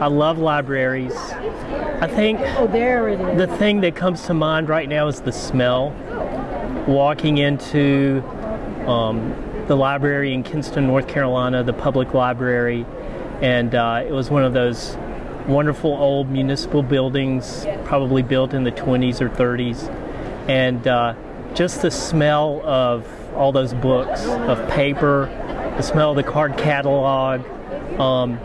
I love libraries. I think Oh, there it is. the thing that comes to mind right now is the smell. Walking into um, the library in Kinston, North Carolina, the public library, and uh, it was one of those wonderful old municipal buildings, probably built in the 20s or 30s, and uh, just the smell of all those books, of paper, the smell of the card catalog. Um,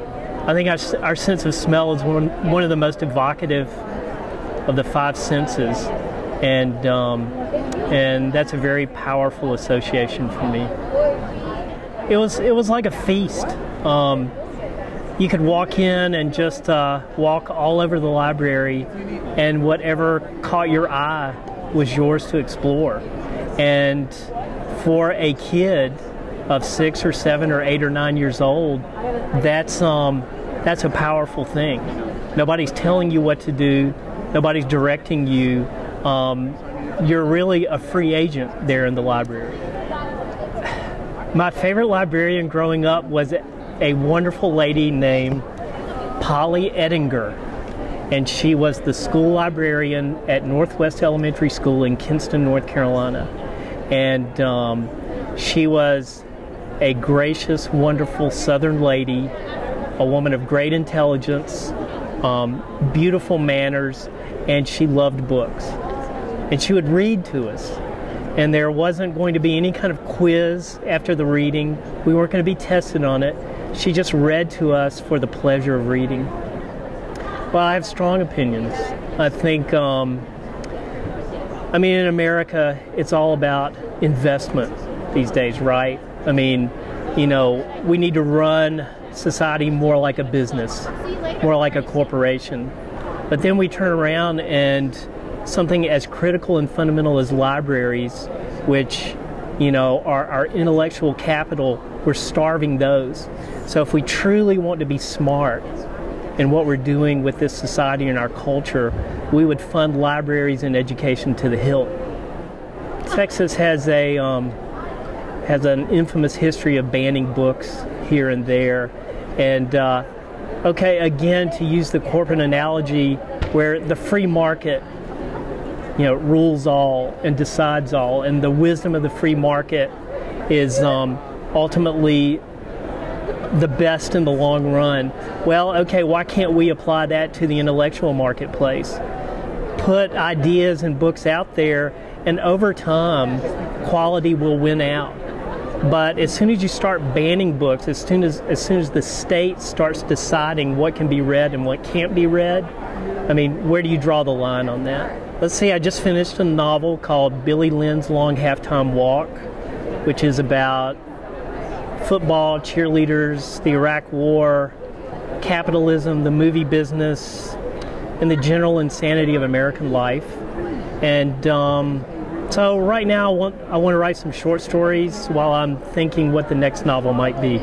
I think our, our sense of smell is one, one of the most evocative of the five senses, and um, and that's a very powerful association for me. It was it was like a feast. Um, you could walk in and just uh, walk all over the library, and whatever caught your eye was yours to explore. And for a kid of six or seven or eight or nine years old, that's um, that's a powerful thing. Nobody's telling you what to do. Nobody's directing you. Um, you're really a free agent there in the library. My favorite librarian growing up was a wonderful lady named Polly Ettinger, and she was the school librarian at Northwest Elementary School in Kinston, North Carolina. And um, she was a gracious, wonderful Southern lady, a woman of great intelligence, um, beautiful manners, and she loved books. And she would read to us and there wasn't going to be any kind of quiz after the reading. We weren't going to be tested on it. She just read to us for the pleasure of reading. Well, I have strong opinions. I think, um, I mean, in America, it's all about investment these days, right? I mean, you know, we need to run society more like a business, more like a corporation. But then we turn around and something as critical and fundamental as libraries, which, you know, are our intellectual capital, we're starving those. So if we truly want to be smart in what we're doing with this society and our culture, we would fund libraries and education to the hilt. Texas has a um, has an infamous history of banning books here and there, and uh, okay, again to use the corporate analogy, where the free market you know, rules all and decides all, and the wisdom of the free market is um, ultimately the best in the long run. Well, okay, why can't we apply that to the intellectual marketplace? Put ideas and books out there, and over time, quality will win out. But as soon as you start banning books, as soon as as soon as the state starts deciding what can be read and what can't be read, I mean, where do you draw the line on that? Let's see, I just finished a novel called Billy Lynn's Long Halftime Walk, which is about football, cheerleaders, the Iraq War, capitalism, the movie business, and the general insanity of American life. And um, so right now, I want, I want to write some short stories while I'm thinking what the next novel might be.